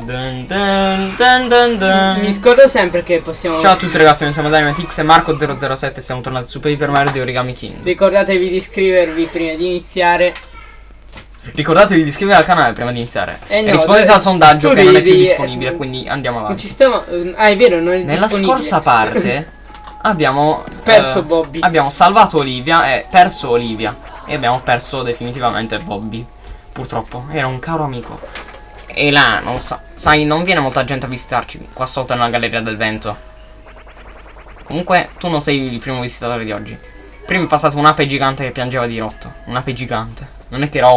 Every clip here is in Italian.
Dun dun dun. Mi scordo sempre che possiamo. Ciao a tutti ragazzi, noi siamo Dynamitix e Marco007 siamo tornati su Paper Mario di Origami King. Ricordatevi di iscrivervi prima di iniziare. Ricordatevi di iscrivervi al canale prima di iniziare. Eh no, Rispondete al sondaggio che non è più devi- disponibile, quindi andiamo Non ci avanti. stiamo. Ah, è vero, non è Nella scorsa parte abbiamo Perso eh, Bobby. Abbiamo salvato Olivia e perso Olivia. E abbiamo perso definitivamente Bobby. Purtroppo, era un caro amico. E là, non sa- sai, non viene molta gente a visitarci qua sotto nella galleria del vento. Comunque, tu non sei il primo visitatore di oggi. Prima è passato un'ape gigante che piangeva di rotto. Un'ape gigante. Non è che era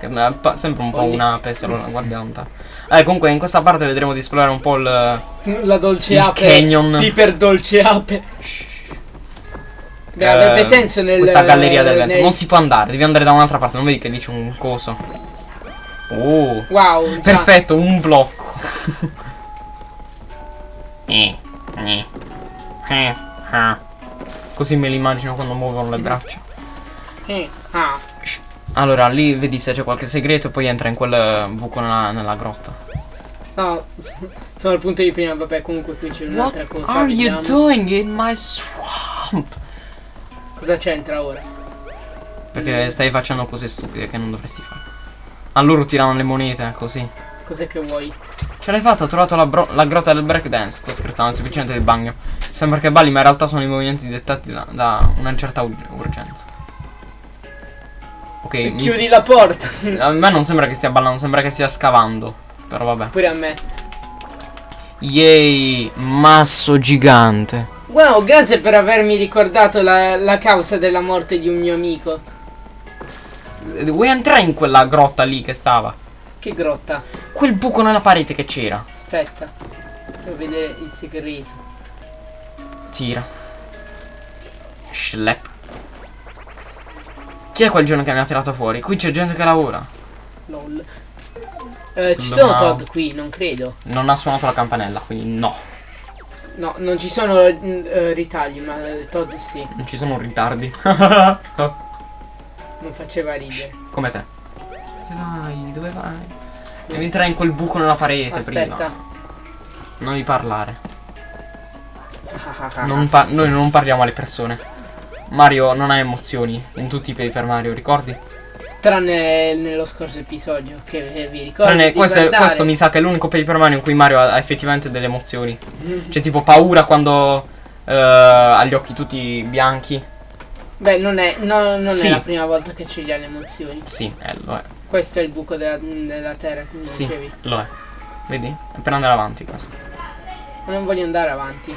è pa- sempre un po' un'ape se lo guardiamo. Eh, comunque, in questa parte vedremo di esplorare un po' il. La dolce Il ape. canyon. Piper dolce ape. Beh, eh, avrebbe senso nel. Questa galleria del vento. nel- Non si può andare, devi andare da un'altra parte. Non vedi che dice un coso. Oh. Wow. già. Perfetto, un blocco. Così me l'immagino quando muovono le braccia. Allora, lì vedi se c'è qualche segreto e poi entra in quel eh, buco nella, nella grotta. No, sono al punto di prima. Vabbè, comunque qui c'è un'altra cosa. are you doing in my swamp? Cosa c'entra ora? Perché stai facendo cose stupide che non dovresti fare. A loro tirano le monete, così. Cos'è che vuoi? Ce l'hai fatta, ho trovato la, la grotta del breakdance. Sto scherzando, semplicemente del bagno. Sembra che balli, ma in realtà sono i movimenti dettati da, da una certa ur- urgenza. Ok, mi- Chiudi la porta. a me non sembra che stia ballando, sembra che stia scavando. Però vabbè. Pure a me. Yay, masso gigante. Wow, grazie per avermi ricordato la, la causa della morte di un mio amico. Vuoi entrare in quella grotta lì che stava? Che grotta. Quel buco nella parete che c'era. Aspetta. Devo vedere il segreto. Tira. Schlep. Chi è quel giorno che mi ha tirato fuori? Qui c'è gente che lavora. LOL. Eh, ci No. sono Todd qui, non credo. Non ha suonato la campanella, quindi no. No, non ci sono eh, ritagli, ma eh, Todd sì. Non ci sono ritardi. Non faceva ridere. Come te. Dove vai? Dove vai? Devi entrare in quel buco nella parete Aspetta. prima. Non devi parlare. Ah, ah, ah, Non pa- noi non parliamo alle persone. Mario non ha emozioni in tutti i Paper Mario, ricordi? Tranne nello scorso episodio che vi ricordo. Tranne questo, questo mi sa che è l'unico Paper Mario in cui Mario ha, effettivamente delle emozioni. C'è tipo paura quando eh, ha gli occhi tutti bianchi. Beh, non è, no- non Sì. è la prima volta che ce li ha le emozioni. Sì, eh, lo è. Questo è il buco della, della terra, come Sì, dicevi. lo è. Vedi? È per andare avanti questo. Ma non voglio andare avanti.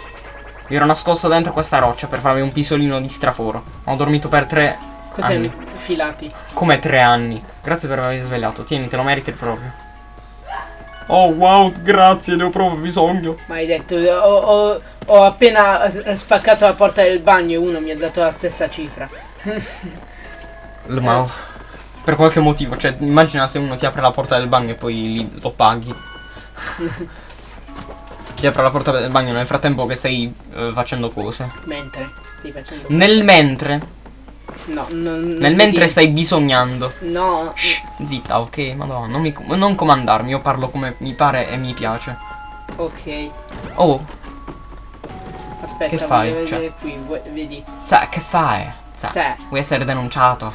Mi ero nascosto dentro questa roccia per farmi un pisolino di straforo. Ho dormito per tre Cos'è anni. filati? Come tre anni. Grazie per avermi svegliato. Tieni, te lo meriti proprio. Oh wow, grazie, ne ho proprio bisogno. Ma hai detto, ho, ho- ho appena spaccato la porta del bagno e uno mi ha dato la stessa cifra. Ma per qualche motivo, cioè, immagina se uno ti apre la porta del bagno e poi lì lo paghi. ti apre la porta del bagno nel frattempo che stai eh, facendo cose. Mentre stai facendo... Nel mentre, No, non, nel mentre vedi- stai bisognando. No, Shh, zitta, ok, madonna, non, mi, non comandarmi, io parlo come mi pare e mi piace. ok. Oh, Aspetta, Che fai? voglio Cioè- vedere qui, vedi. sa, che fai? Sa, Sa. vuoi essere denunciato?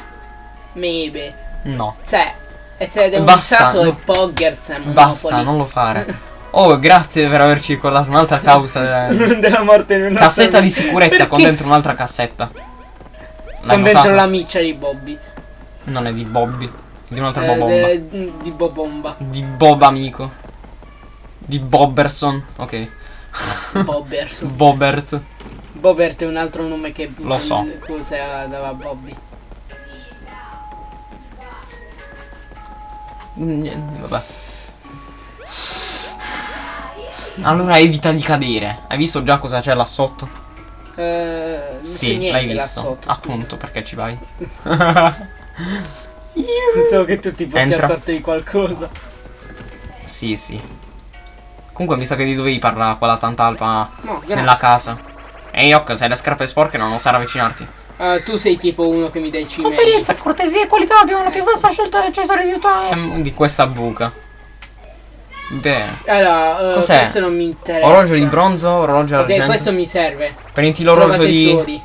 Maybe. No, Cioè, e se è Basta, denunciato no. e Poggers è basta, Monopoli. non lo fare. Oh, grazie per averci ricordato un'altra causa. eh. della morte di una Cassetta di sicurezza con dentro un'altra cassetta. Con dentro notato? la miccia di Bobby. Non è di Bobby, è di un'altra Eh, Bobomba. de- di Bobomba. Di Bob amico. Di Bobberson. Ok. Bobbers. Bobbert. Bobert è un altro nome che Lo so. cosa dava Bobby. Niente, vabbè. Allora evita di cadere. Hai visto già cosa c'è là sotto? Eh, sì, l'hai visto. sotto. Appunto, perché ci vai? Pensavo che tu ti fossi Entra. accorto di qualcosa. Sì, sì. Comunque mi sa che di dovevi parlare quella tantalpa No, nella casa. Ehi, Yok, se hai le scarpe sporche non osare avvicinarti. Ah, tu sei tipo uno che mi dai cimeli. Convenienza, cortesia e qualità abbiamo la più vasta scelta di accessori di time di questa buca. Bene. Allora, eh, Cos'è? questo non mi interessa. Orologio di bronzo, orologio Ok, d'argento. questo mi serve. Prendi l'orologio di... tesori.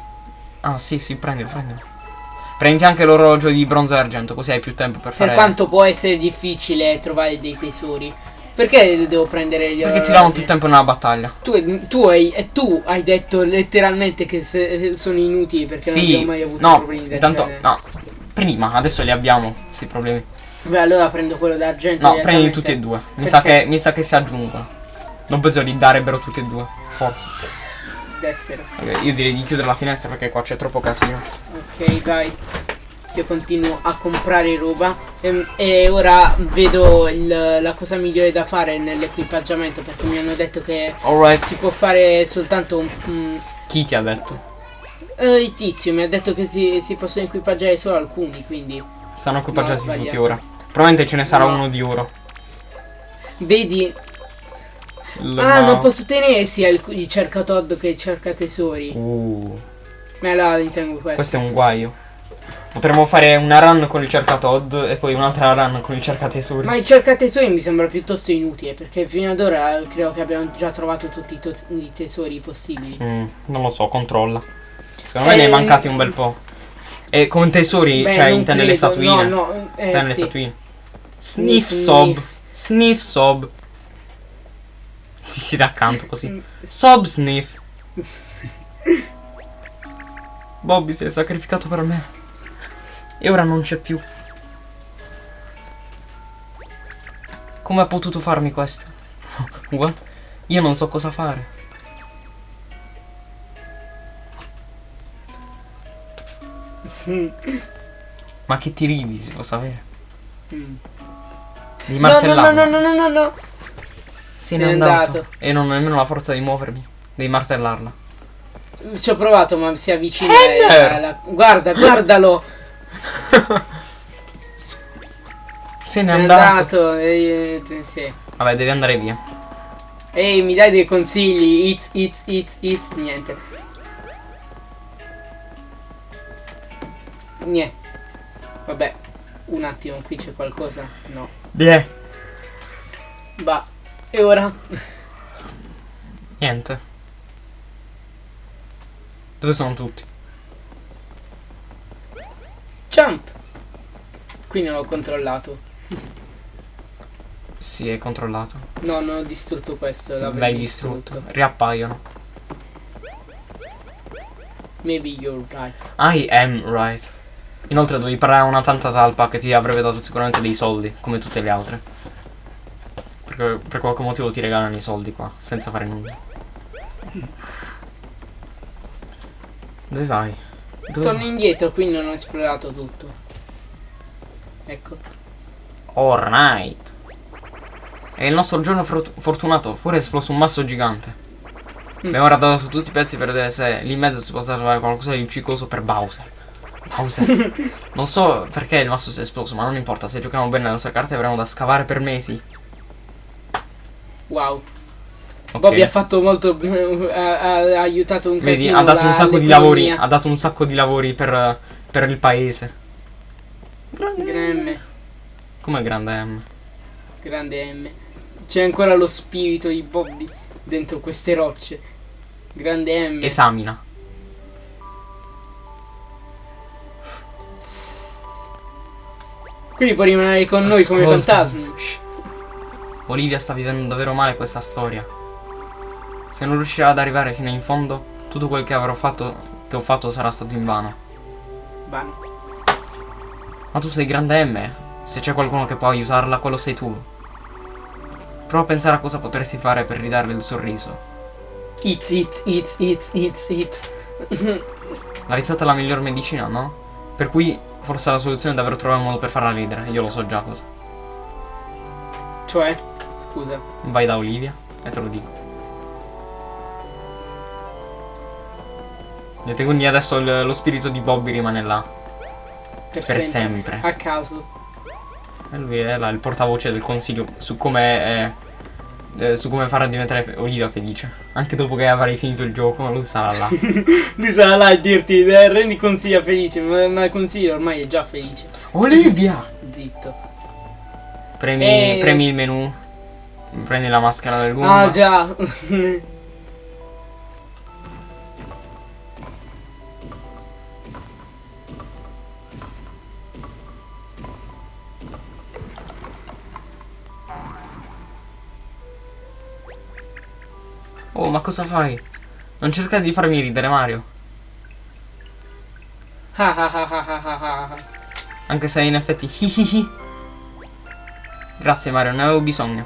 Ah, sì, sì, prendi, prendi. Prendi anche l'orologio di bronzo e argento, così hai più tempo per Per fare... quanto può essere difficile trovare dei tesori. Perché devo prendere gli Perché ti orologi? davano più tempo nella battaglia. Tu, tu hai, tu hai detto letteralmente che se- sono inutili perché non sì, abbiamo mai avuto no, problemi del intanto... genere. No, prima, adesso li abbiamo, questi problemi. Beh, allora prendo quello d'argento. No, prendi tutti e due. Mi sa, che, mi sa che si aggiungono. Non penso li darebbero tutti e due. Forse. D'essere. Ok, io direi di chiudere la finestra perché qua c'è troppo casino. Ok, vai. Io continuo a comprare roba e, e ora vedo il- la cosa migliore da fare nell'equipaggiamento perché mi hanno detto che Alright. si può fare soltanto un... Chi ti ha detto? eh, il tizio mi ha detto che si, si possono equipaggiare solo alcuni, quindi... Stanno equipaggiati No, tutti ora. Probabilmente ce ne sarà No. uno di oro. Vedi... L- Ah, non posso tenere sia il, il cercatod che il cercatesori. Uh, Ma allora ritengo questo. questo è un guaio. Potremmo fare una run con il cercatod e poi un'altra run con il cercatesori. Ma il cercatesori mi sembra piuttosto inutile perché fino ad ora credo che abbiamo già trovato tutti i, tesori possibili. Mm, non lo so, controlla. Secondo me ne Eh, è mancati un bel po'. E come tesori, Beh, cioè intende le credo, statuine. No, no, eh, Intende le sì. statuine. Sniff Sniff, sob. Sniff sob. Si si dà accanto così. Sob sniff. Bobby si è sacrificato per me. E ora non c'è più. Come ha potuto farmi questo? What? Io non so cosa fare. Sì. Ma che ti ridi, si può sapere? Mm. Di No, no, no, no, no, no, no, no. Se n'è andato. andato. E non ho nemmeno la forza di muovermi. Devi martellarla. Ci ho provato, ma si avvicina alla- Guarda, guardalo. Se n'è andato. andato. eh, eh, sì. Vabbè, devi andare via. Ehi, mi dai dei consigli? It's, it's, it's, it's. Niente. Niente. Vabbè. Un attimo, qui c'è qualcosa? No. Beh. Bah. E ora? Niente. Dove sono tutti? Jump. Qui non ho controllato. Si è controllato. No, non ho distrutto questo. L'hai distrutto. Riappaiono. Maybe you're right. I am right. Inoltre dovevi parlare a una tanta talpa che ti avrebbe dato sicuramente dei soldi, come tutte le altre. Perché per qualche motivo ti regalano i soldi qua, senza fare nulla. Dove vai? Dove Torno indietro, qui non ho esplorato tutto. Ecco. Alright. È il nostro giorno fortunato. Fuori è esploso un masso gigante. Mm. Abbiamo guardato su tutti i pezzi per vedere se lì in mezzo si possa trovare qualcosa di uccicoso per Bowser. Bowser. non so perché il masso si è esploso, ma non importa. Se giochiamo bene le nostre carte avremo da scavare per mesi. Wow. Ok. Bobby ha fatto molto. ha, ha- ha aiutato un Vedi, casino ha dato un sacco di lavori. Ha dato un sacco di lavori per, per il paese. Grande M. Come grande M. Grande M. C'è ancora lo spirito di Bobby dentro queste rocce. Grande M. Esamina. Quindi può rimanere con noi come Ascolta. fantasmi. Olivia sta vivendo davvero male questa storia. Se non riuscirà ad arrivare fino in fondo, tutto quel che avrò fatto che ho fatto sarà stato invano. Vano. Ma tu sei grande M. Se c'è qualcuno che può aiutarla, quello sei tu. Prova a pensare a cosa potresti fare per ridarle il sorriso. It's it, it's it's it's it. La risata è la miglior medicina, no? Per cui forse la soluzione è davvero trovare un modo per farla ridere. Io lo so già cosa. Cioè, scusa. Vai da Olivia e te lo dico. Niente, quindi adesso lo spirito di Bobby rimane là. Per, Per sempre. sempre. A caso. E lui è là il portavoce del consiglio su come. eh, su come farà diventare Olivia felice. Anche dopo che avrai finito il gioco, lui sarà là. Lui sarà là a dirti, eh, rendi consiglia felice, ma, ma consiglia ormai è già felice. Olivia! Zitto. Premi, Eh. premi il menu. Prendi la maschera del Goomba. Ah già. cosa fai? Non cercare di farmi ridere, Mario. Anche se in effetti hihihi. Grazie Mario, ne avevo bisogno.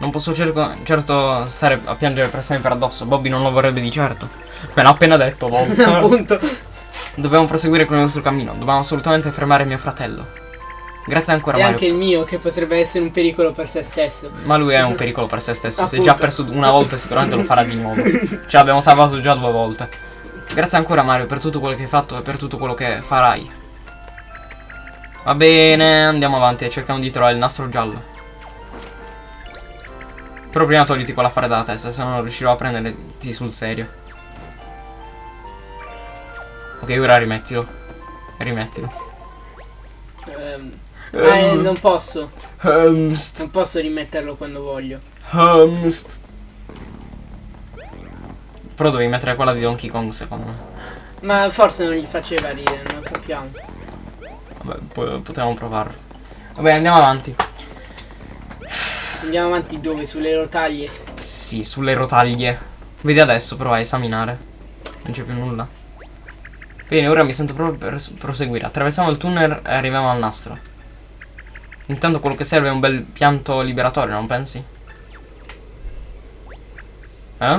Non posso cerco- certo stare a piangere per sempre addosso. Bobby non lo vorrebbe di certo. Me l'ha appena detto, Bob. Appunto. Dobbiamo proseguire con il nostro cammino. Dobbiamo assolutamente fermare mio fratello. Grazie ancora E Mario. anche il mio che potrebbe essere un pericolo per se stesso. Ma lui è un pericolo per se stesso. Se già perso una volta, sicuramente lo farà di nuovo. Ce l'abbiamo salvato già due volte. Grazie ancora, Mario, per tutto quello che hai fatto e per tutto quello che farai. Va bene, andiamo avanti e cerchiamo di trovare il nastro giallo. Però prima togliti quell'affare dalla testa, se no non riuscirò a prenderti sul serio. Ok, ora rimettilo. Rimettilo. Ehm, ah, eh, non posso. Humst. Non posso rimetterlo quando voglio. Humst. Però dovevi mettere quella di Donkey Kong, secondo me. Ma forse non gli faceva ridere, non lo sappiamo. Vabbè, po- potevamo provarlo. Vabbè, andiamo avanti. Andiamo avanti dove? Sulle rotaglie. Sì, sulle rotaglie. Vedi adesso, prova a esaminare. Non c'è più nulla. Bene, ora mi sento proprio per proseguire. Attraversiamo il tunnel e arriviamo al nastro. Intanto quello che serve è un bel pianto liberatorio, non pensi? Eh?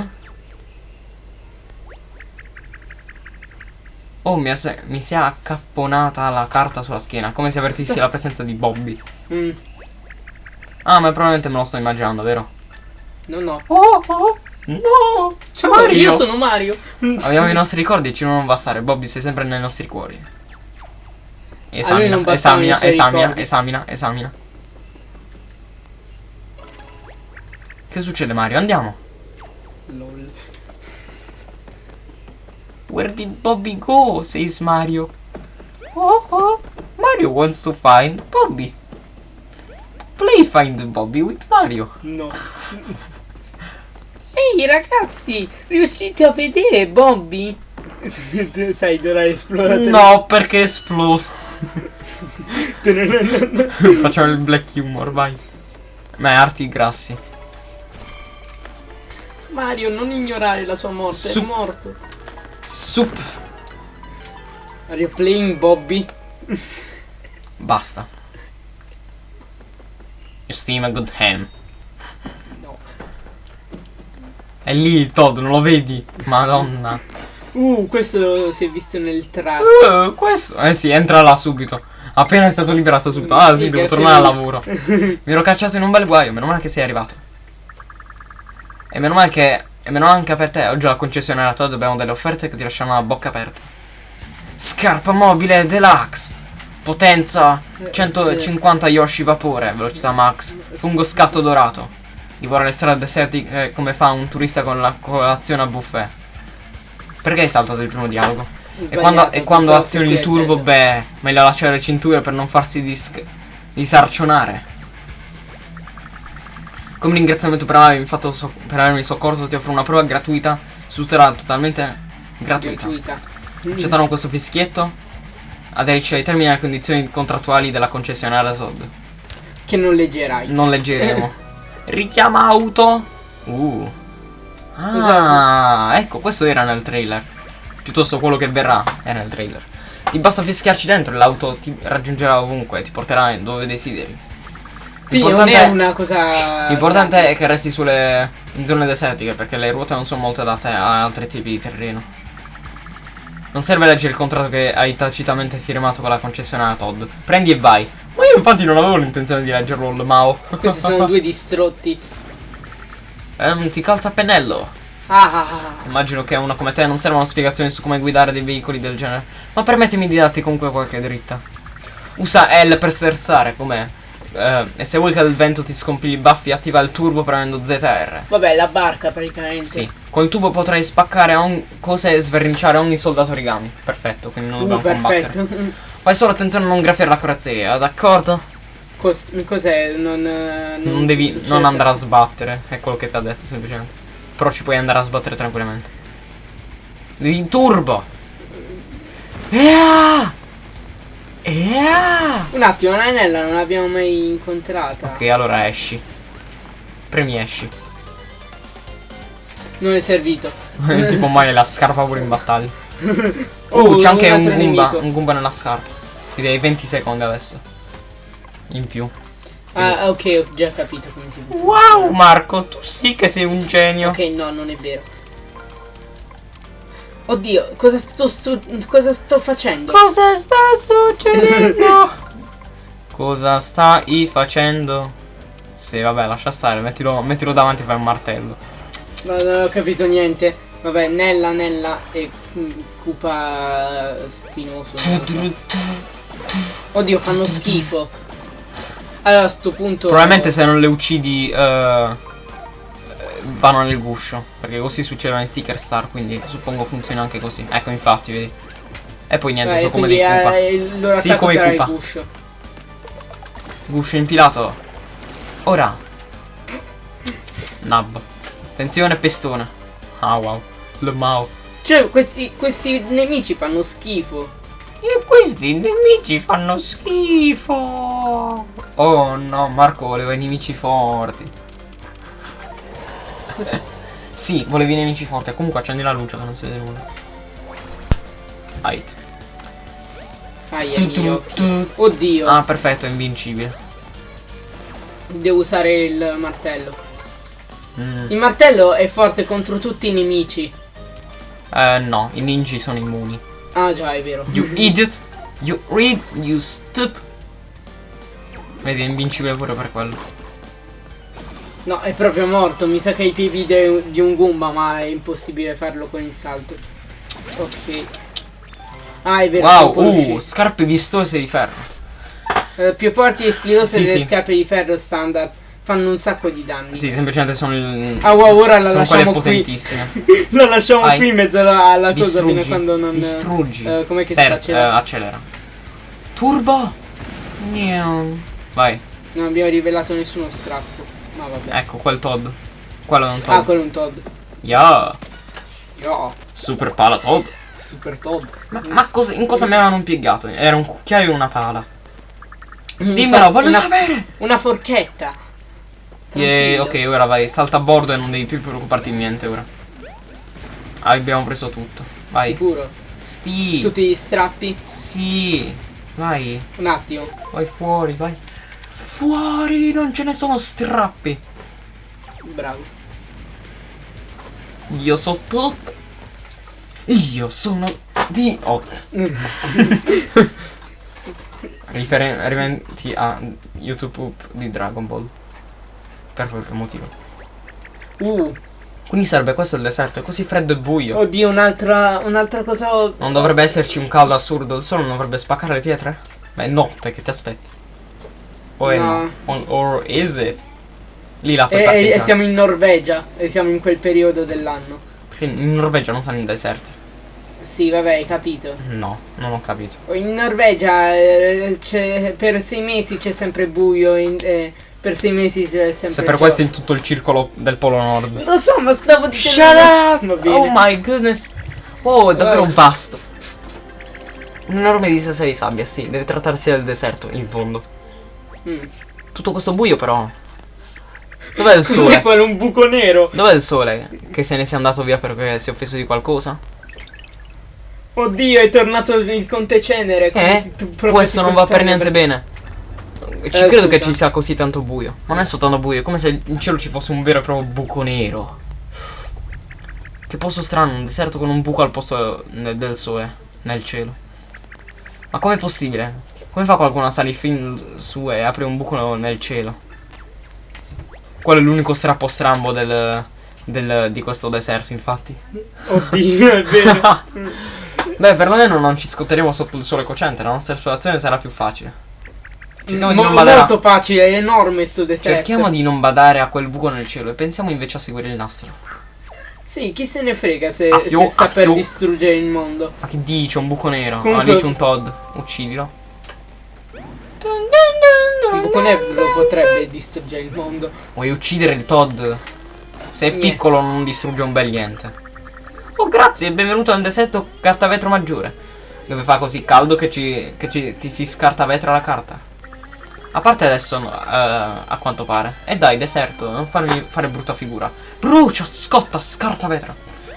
Oh, mi, mi si è accapponata la carta sulla schiena, come se avvertissi la presenza di Bobby. Mm, Ah, ma probabilmente me lo sto immaginando, vero? no, no. Oh, oh, no! Ciao, Mario! io sono Mario. Abbiamo i nostri ricordi e ci non bastare. Bobby, sei sempre nei nostri cuori. Esamina, esamina, esamina, esamina, esamina. Che succede, Mario? Andiamo. Lol. Where did Bobby go? says Mario. Oh, oh. Mario wants to find Bobby. Play find Bobby with Mario. No. Ehi ragazzi, riuscite a vedere Bobby? Sai, Dora Esploratore. No, perché è esploso. Facciamo il black humor, vai. Ma è arti grassi. Mario, non ignorare la sua morte, Su- è morto. Sup. Are you playing Bobby? Basta. You steam a good ham. No. È lì Todd, non lo vedi? Madonna. Uh, questo si è visto nel trailer. Uh, questo. Eh sì, entra là subito. Appena è stato liberato subito. Ah sì, devo tornare al lavoro. Mi ero cacciato in un bel guaio, meno male che sei arrivato. E meno male che. E meno anche per te. Oggi alla concessionaria Todd abbiamo delle offerte che ti lasciano la bocca aperta. Scarpa mobile deluxe. Potenza 150 Yoshi vapore, velocità max, fungo scatto dorato. Divora le strade desertiche eh, come fa un turista con la colazione a buffet. Perché hai saltato il primo dialogo? E quando, e quando azioni il turbo, beh, meglio allacciare le cinture per non farsi dis- disarcionare. Come ringraziamento per avermi, fatto so- per avermi soccorso, ti offro una prova gratuita su strada totalmente gratuita. gratuita. Accettano questo fischietto? Aderisci ai termini e alle condizioni contrattuali della concessionaria Todd. Che non leggerai. Non leggeremo. Richiama auto. Uh. Ah, Esatto. ecco, questo era nel trailer. Piuttosto quello che verrà era nel trailer. Ti basta fischiarci dentro e l'auto ti raggiungerà ovunque, ti porterà dove desideri. Quindi non è una cosa. l'importante è che resti sulle in zone desertiche perché le ruote non sono molto adatte a altri tipi di terreno. Non serve leggere il contratto che hai tacitamente firmato con la concessionaria Todd. Prendi e vai. Ma io infatti non avevo l'intenzione di leggerlo il Mao. Questi sono due distrutti. Ehm, ti calza a pennello. Ah, ah, ah. Immagino che a uno come te non servano spiegazioni su come guidare dei veicoli del genere. Ma permettimi di darti comunque qualche dritta. Usa L per sterzare, com'è? Eh, e se vuoi che il vento ti scompigli i baffi, attiva il turbo premendo ZR. Vabbè, la barca praticamente. Sì, col tubo potrai spaccare cose e sverniciare ogni soldato origami. Perfetto, quindi non Uh, dobbiamo combattere. perfetto. Fai solo attenzione a non graffiare la carrozzeria, d'accordo? Cos- cos'è? Non, eh, Non, devi. succede Non andare a sbattere. È quello che ti ha detto semplicemente. Però ci puoi andare a sbattere tranquillamente. Devi turbo. Ea! Ea! Un attimo, l'anella non l'abbiamo mai incontrata. Ok, allora esci. Premi esci. Non è servito. tipo mai la scarpa pure in battaglia. Oh, Uh, c'è anche un Goomba. Un Goomba nella scarpa. Direi 20 secondi adesso. In più. Ah, ok, ho già capito come si fa. Wow, Marco, tu sì che sei un genio. Ok, no, non è vero. Oddio, cosa sto, sto- cosa sto facendo? Cosa sta succedendo? Cosa stai facendo? Sì, vabbè, lascia stare, mettilo, mettilo davanti e fai un martello. No, non ho capito niente. Vabbè, Nella, Nella e mm, Koopa spinoso. Oddio, fanno schifo. Allora, a sto punto. Probabilmente se non le uccidi eh, vanno nel guscio. Perché così succedono in sticker star, quindi suppongo funziona anche così. Ecco, infatti, vedi. E poi niente, Eh, sono come dei Koopa. eh, Sì, come i Koopa. guscio. Guscio impilato. Ora. Nab. Attenzione, pestone. Ah, wow. Le mau. Cioè, questi, questi nemici fanno schifo. E questi nemici fanno schifo. Oh no, Marco voleva i nemici forti. Sì, volevi i nemici forti. Comunque accendi la luce che non si vede nulla. Height. Ai, Tu, tu, tu. Oddio, Ah, perfetto, è invincibile. devo usare il martello. Mm. Il martello è forte contro tutti i nemici. Eh, no, i ninji sono immuni. Ah, già, è vero. You idiot. You read. You stup. Vedi, è invincibile pure per quello. No, è proprio morto. Mi sa che ha i piedi di un Goomba, ma è impossibile farlo con il salto. Ok. Ah, è vero. Wow, uh, scarpe vistose di ferro. Eh, più forti e stilose Sì, delle sì. scarpe di ferro standard fanno un sacco di danni. Sì, semplicemente sono il. Ah, wow, ora la sono lasciamo potentissime. la lasciamo Vai. qui in mezzo alla, alla cosa fino a quando non. Distruggi. eh, com'è che Ster- si eh, faceva? accelera. Turbo. Niam. Vai. Non abbiamo rivelato nessuno strappo. Ma vabbè. Ecco quel Todd. Quello è un Ah, Todd. quello è un Todd. Yeah. Yo, Super pala Todd. super Todd. Ma, ma cosa- in cosa mi avevano impiegato? Era un cucchiaio e una pala. Mm, Dimmelo, voglio una, sapere. Una forchetta. Yeah, ok, ora vai. Salta a bordo e non devi più preoccuparti di niente ora. Ah, abbiamo preso tutto. Vai. Sicuro. Sti. Tutti gli strappi. Sì. Vai. Un attimo. Vai fuori, vai. Fuori, non ce ne sono strappi. Bravo. Io so tutto. Io sono di. Oh. Riferimenti a YouTube di Dragon Ball. Per qualche motivo. Uh, Quindi sarebbe questo il deserto, è così freddo e buio. oddio, un'altra un'altra cosa. Non dovrebbe esserci un caldo assurdo, il sole non dovrebbe spaccare le pietre? Beh, è notte, che ti aspetti? O è no? No. Or, is it? Lì la puoi E, e- siamo in Norvegia. E siamo in quel periodo dell'anno. Perché in Norvegia non stanno in deserti. Sì, vabbè, hai capito. No, non ho capito. In Norvegia eh, per sei mesi c'è sempre buio. in- eh, per sei mesi c'è sempre. Se per questo in tutto il circolo del Polo Nord. Lo so, ma stavo dicendo. Shut up! Oh my goodness! Wow, è davvero Eh. vasto. Un'enorme distesa di sabbia, sì, deve trattarsi del deserto, in fondo. Mm. Tutto questo buio però. Dov'è il sole? quello? Un buco nero? Dov'è il sole? Che se ne sia andato via perché si è offeso di qualcosa? Oddio, è tornato il conte cenere. Eh? Questo non va per niente bene. Ci Eh, credo che scusa. ci sia così tanto buio. Ma non è soltanto buio, è come se in cielo ci fosse un vero e proprio buco nero. Che posto strano, un deserto con un buco al posto ne- del sole, nel cielo. Ma com'è possibile? Come fa qualcuno a salire fin su e apre un buco nel cielo? Quello è l'unico strappo strambo del, del- di questo deserto, infatti. Oddio, è vero. Beh, perlomeno non ci scotteremo sotto il sole cocente, la nostra esplorazione sarà più facile. Cerchiamo di Mo- non badare. molto facile, è enorme sto deserto. Cerchiamo di non badare a quel buco nel cielo e pensiamo invece a seguire il nastro. Sì, chi se ne frega se, fio- se sta per fio- distruggere il mondo. Ma che dice un buco nero? Comunque- Ah, lì c'è un Todd. Uccidilo. Un buco conebbro potrebbe distruggere il mondo. Vuoi uccidere il Todd? Se è Niente. piccolo non distrugge un bel niente. Oh grazie, benvenuto al deserto carta vetro maggiore. Dove fa così caldo che, ci, che ci- ti si scarta vetro la carta. A parte adesso, eh, a quanto pare. E dai, deserto, non farmi fare brutta figura. Brucia, scotta, scarta vetro.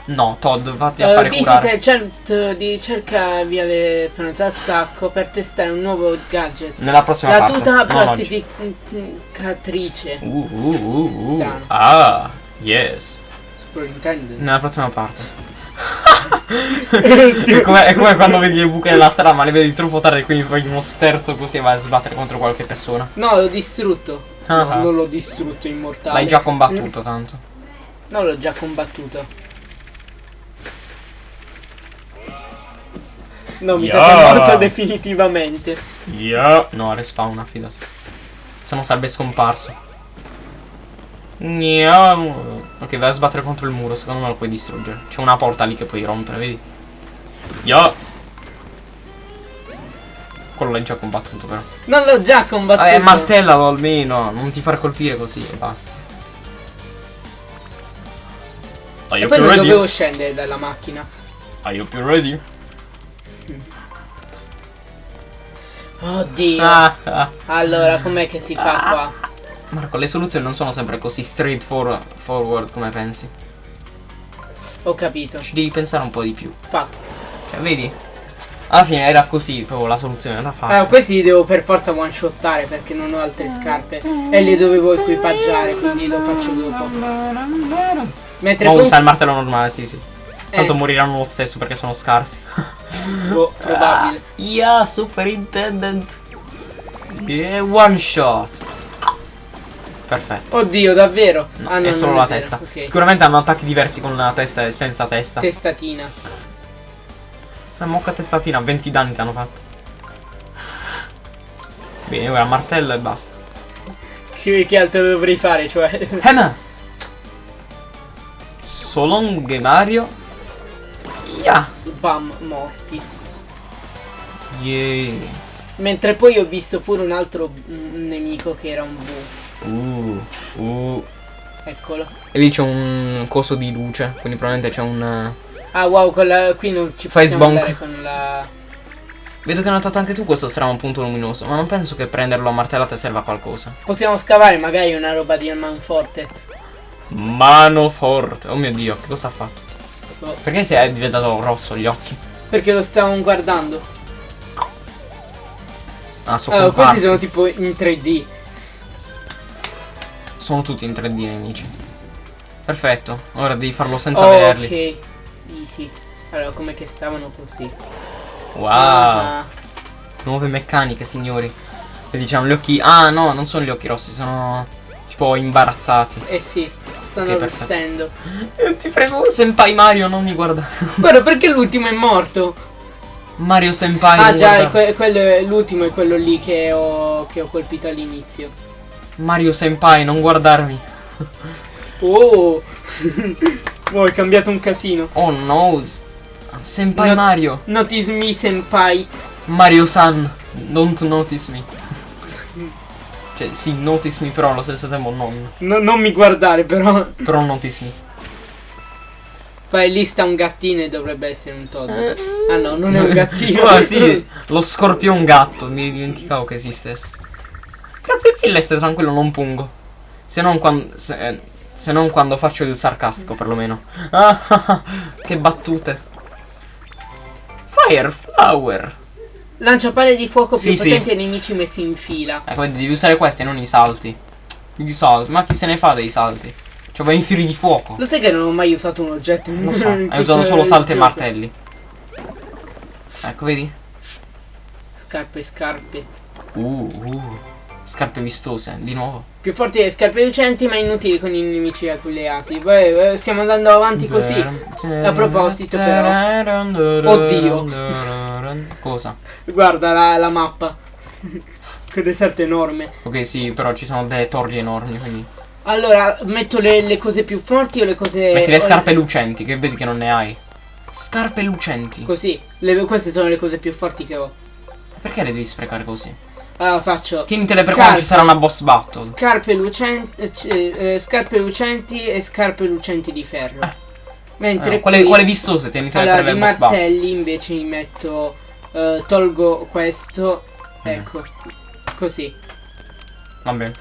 No, Todd, vatti a Uh, fare curare. il centro di ricerca Viale Penazza al Sacco per testare un nuovo gadget. Nella prossima La parte. tuta non oggi. plastificatrice. Uh, uh, uh, uh. Strano. Ah, yes. Nella prossima parte. è, come, è come quando vedi le buche nella strada, ma le vedi troppo tardi, quindi fai uno sterzo così e vai a sbattere contro qualche persona. No, l'ho distrutto. Ah. No, non l'ho distrutto immortale. L'hai già combattuto tanto. No, l'ho già combattuto. No, mi sa che Yeah. è morto definitivamente. Yeah. No, respawna, fidati. Se no sarebbe scomparso. Ok, vai a sbattere contro il muro, secondo me lo puoi distruggere. C'è una porta lì che puoi rompere, vedi? Yeah. Quello l'hai già combattuto però. Non l'ho già combattuto. Eh, martellalo almeno, non ti far colpire così e basta. Are E you poi più non ready? dovevo scendere dalla macchina. Are you più ready? Oddio. Ah, ah. Allora, com'è che si fa qua? Marco, le soluzioni non sono sempre così straightforward forward come pensi. Ho capito. Ci devi pensare un po' di più. Fatto. Cioè, vedi? Alla fine era così, proprio la soluzione era facile. Allora, questi li devo per forza one shottare perché non ho altre scarpe. E li dovevo equipaggiare, quindi lo faccio dopo. Mentre con- usa il martello normale, sì, sì. Tanto Eh. moriranno lo stesso perché sono scarsi. boh, probabile. Yeah, superintendent. Yeah, one shot. Perfetto. Oddio, davvero? No, Ah, no, è solo non la vero. testa. Ok. Sicuramente hanno attacchi diversi con la testa e senza testa. Testatina. La mocca testatina, 20 danni ti hanno fatto. Bene, ora martello e basta. Che, che altro dovrei fare, cioè? Hammer! Solong Mario. Yeah. Bam, morti. Yeah. Mentre poi ho visto pure un altro mm, nemico che era un bu. Uh, uh. Eccolo. E lì c'è un coso di luce, quindi probabilmente c'è un... eh, Ah wow, con la- qui non ci Fai possiamo sbonk. andare con la... Vedo che hai notato anche tu questo strano punto luminoso, ma non penso che prenderlo a martellate serva a qualcosa. Possiamo scavare magari una roba di manforte. Mano forte. Oh mio dio, che cosa ha fatto? Boh, Perché si è diventato rosso gli occhi? perché lo stavamo guardando. Ah, sono Allora, comparsi. questi sono tipo in 3D. Sono tutti in 3D nemici. Perfetto, ora devi farlo senza vederli. ok. Easy. Allora, come che stavano così. Wow, Ah, nuove meccaniche, signori. E diciamo gli occhi. Ah, no, non sono gli occhi rossi, sono tipo imbarazzati. eh sì, stanno arrossendo. Eh, Ti prego, Senpai Mario, non mi guardare. Guarda, perché l'ultimo è morto? Mario Senpai. Ah già, que- quello è- l'ultimo è quello lì che ho, che ho colpito all'inizio. Mario Senpai, non guardarmi. Oh! oh, è cambiato un casino. Oh no. Senpai No- Mario. Notice me, senpai. Mario San. Don't notice me. Cioè, sì, notice me, però allo stesso tempo non. No- non mi guardare, però. Però notice me. Poi lì sta un gattino e dovrebbe essere un Todd. Ah no, non è un gattino. Ah sì, lo scorpion gatto, mi dimenticavo che esistesse. Grazie mille, stai tranquillo, non pungo. Se non quando. Se, eh, se non quando faccio il sarcastico, perlomeno. Ah, ah, ah, che battute. Fire Flower. Lancia palle di fuoco più Sì, sì. potenti ai nemici messi in fila. Ecco, vedi, devi usare questi, non i salti. I salti, ma chi se ne fa dei salti? Cioè, vai in fiori di fuoco. Lo sai che non ho mai usato un oggetto in Lo so, hai usato solo salti e martelli. Ecco, vedi? Scarpe, scarpe. Uh, uh. Scarpe vistose, di nuovo. Più forti delle scarpe lucenti ma inutili con i nemici alleati. Beh, eh, stiamo andando avanti così. A proposito, però. Oddio. Cosa? Guarda la, la mappa. che deserto enorme. Ok, sì, però ci sono delle torri enormi, quindi... Allora, metto le, le cose più forti o le cose... Metti le scarpe lucenti, che vedi che non ne hai. Scarpe lucenti. Così. Le- queste sono le cose più forti che ho. Perché le devi sprecare così? Allora faccio. Tienitele per quando ci sarà una boss battle. Scarpe lucenti, eh, eh, scarpe lucenti e scarpe lucenti di ferro. Eh. Mentre Eh, quale, quale vistose tienitele allora, per le boss battle. martelli invece mi metto. eh, tolgo questo. Mm. Ecco. Così. Va bene.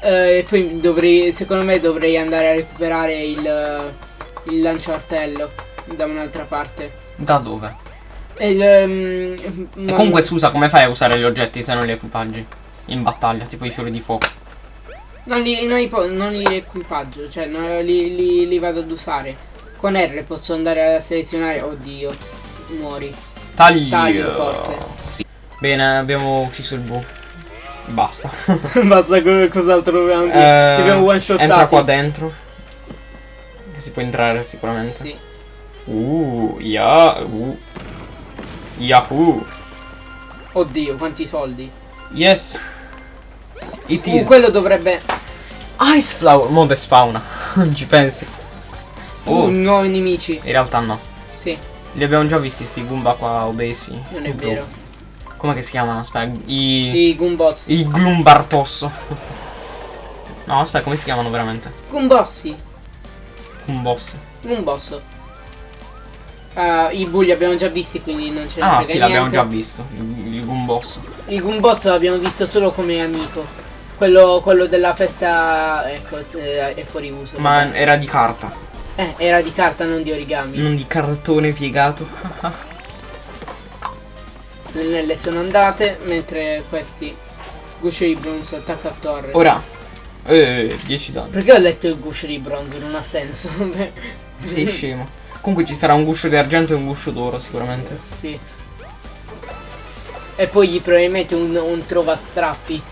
Eh, e poi dovrei. Secondo me dovrei andare a recuperare il. Il lanciartello. Da un'altra parte. Da dove? E il, ehm, E comunque scusa, come fai a usare gli oggetti se non li equipaggi? In battaglia, tipo i fiori di fuoco. Non li, non non li equipaggio, cioè non li, li- li vado ad usare. Con R posso andare a selezionare. Oddio, muori. Taglio. Taglio, forse. Sì. Bene, abbiamo ucciso il bu. Basta. Basta, co- cos'altro dobbiamo dire? Eh, Dobbiamo one shot. entra qua dentro. Che si può entrare sicuramente. Sì. Uh, ya, uh. Yahoo. Oddio, quanti soldi. Yes. It Uh, is quello dovrebbe. Ice Flower. Mo spawna. Non ci pensi. Oh, Uh, nuovi nemici. in realtà no. Sì, Li abbiamo già visti sti Goomba qua obesi. non è vero. Come che si chiamano? Aspetta, i... I Goombossi. I Gloombartosso. No, aspetta, come si chiamano veramente? Goombossi. Goomboss. Goombosso. Ah, I bulli abbiamo già visti, quindi non ce ne Ah, frega sì, l'abbiamo già visto. Il, il Goomboss. Il Goomboss l'abbiamo visto solo come amico. Quello, quello della festa, ecco, se- è fuori uso. Ma vabbè. era di carta, Eh, era di carta, non di origami. non di cartone piegato. Le nelle sono andate, mentre questi guscio di bronzo attacca a torre. Ora. Eh, 10 danni. Perché ho letto il guscio di bronzo? Non ha senso. Sei scemo. Comunque ci sarà un guscio di argento e un guscio d'oro sicuramente. sì. E poi gli probabilmente un, un trovastrappi.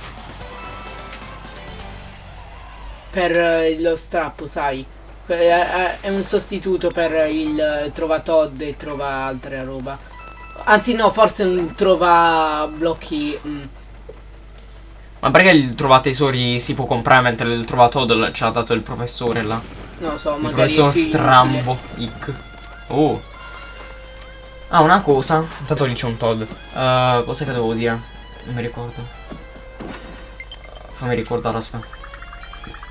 Per eh, lo strappo, sai. È, è un sostituto per il eh, trova Todd e trova altra roba. Anzi no, forse un trova blocchi. mm. Ma perché il trova tesori si può comprare mentre il trova Todd ce l'ha dato il professore là? Non lo so, Il magari. professor Strambo. Ick. Oh. Ah, una cosa. Intanto lì c'è un Todd. Uh, cosa che devo dire? Non mi ricordo. Fammi ricordare, aspetta.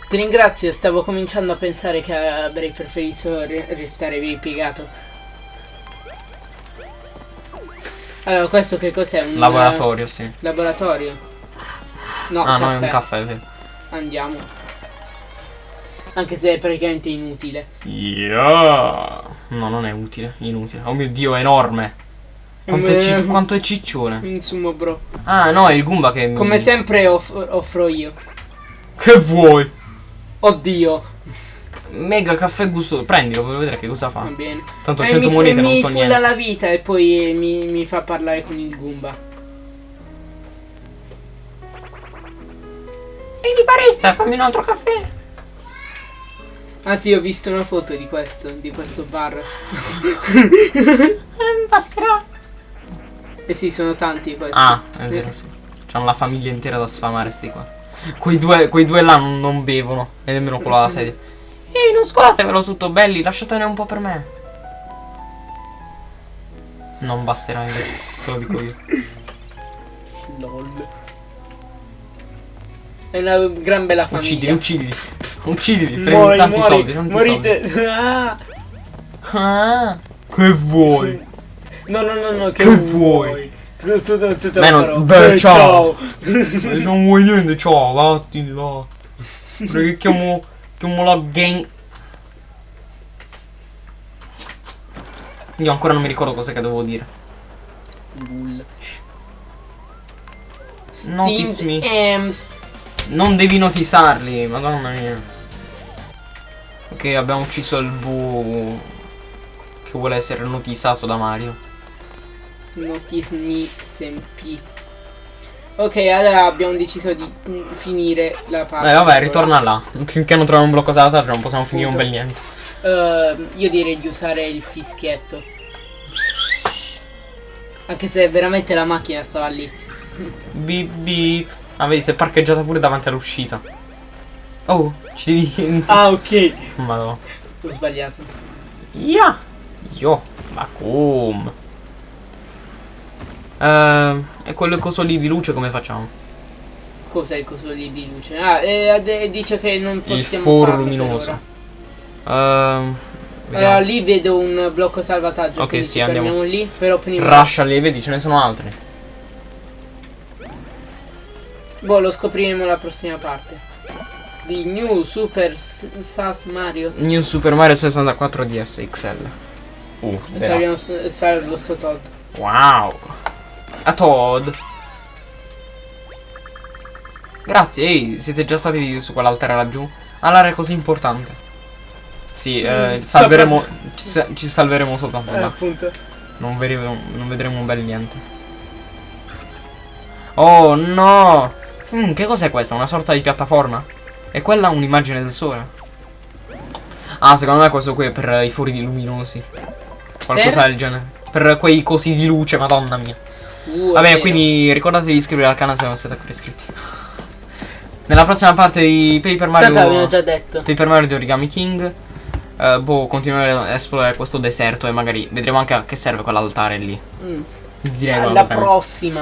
Ti ringrazio, stavo cominciando a pensare che avrei preferito re- restare ripiegato. Allora, questo che cos'è? Un Laboratorio, sì. eh, laboratorio? No, ah, no, è caffè. un caffè. Andiamo. Anche se è praticamente inutile. Yeah. No, non è utile, inutile. Oh mio dio, è enorme. Quanto è, ci- Eh, quanto è ciccione. Insomma, bro. Ah, no, è il Goomba che mi... Come sempre off- offro io. Che vuoi? Oddio. Mega caffè gusto. Prendilo, voglio vedere che cosa Va fa. bene. Tanto Eh, 100 mi, monete non mi so niente. la vita e poi mi, mi fa parlare con il Goomba. Ehi, barista, fammi un altro caffè. Anzi, ho visto una foto di questo, di questo bar. Eh, basterà. Eh sì, sono tanti questi. Ah, è vero, sì. C'hanno la famiglia intera da sfamare sti qua. Quei due, quei due là non, non bevono. E nemmeno quello alla sedia. Ehi, non scolatevelo tutto, belli, lasciatene un po' per me. Non basterà, invece, te lo dico io. LOL. È una gran bella famiglia. Uccidili, uccidili. Uccidili, prendi Muori, tanti muori, soldi, tanti morite. Ah. soldi. Ah, che vuoi? No, no, no, no, che, Che vuoi? Tu, tu, tu, tu Beh, non- beh, Eh, ciao. Se non vuoi niente, ciao, vattene là. Perché chiamo, chiamo la gang. Io ancora non mi ricordo cosa che devo dire. Bull. Notice me. hams. Non devi notisarli, madonna mia. Ok, abbiamo ucciso il bu che vuole essere notisato da Mario. Notice me SMP. Ok, allora abbiamo deciso di finire la parte. Eh vabbè, ritorna là. Finché non troviamo un blocco salata non possiamo finire un bel niente. Ehm, io direi di usare il fischietto. Anche se veramente la macchina stava lì. Beep beep. Ah, vedi, si è parcheggiata pure davanti all'uscita. Oh, ci devi. Ah, ok. Madonna. Ho sbagliato. Yeah. Io. Ma come? Eh, e quel coso lì di luce come facciamo? Cos'è il coso lì di luce? Ah, e ade- dice che non Il possiamo foro farlo per luminoso. Ehm, Allora vediamo. lì vedo un blocco salvataggio. Ok, sì, andiamo. lì. Però prima. Rush alle vedi, ce ne sono altri. Boh, lo scopriremo la prossima parte. Di New Super SAS Mario. New Super Mario 64 DS XL. Uh, E salviamo grazie. s- salve lo sto Todd. Wow. A Todd. Grazie, ehi, siete già stati su quell'altare laggiù? All'area così importante. Sì, eh, Mm, salveremo. Ci, sa- ci salveremo soltanto Eh, là. appunto. Non vedremo, non vedremo un bel niente. Oh no! Mm, che cos'è questa? Una sorta di piattaforma? E quella un'immagine del sole? Ah, secondo me questo qui è per i fori luminosi. Qualcosa Per? del genere. Per quei cosi di luce, madonna mia. Uh, è Va bene, vero. quindi ricordate di iscrivervi al canale se non siete ancora iscritti. Nella prossima parte di Paper Tanto Mario. abbiamo già detto. Paper Mario di Origami King. eh, boh, continueremo ad esplorare questo deserto e magari vedremo anche a che serve quell'altare lì. Mm. Direi Alla prossima.